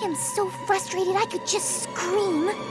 I am so frustrated I could just scream.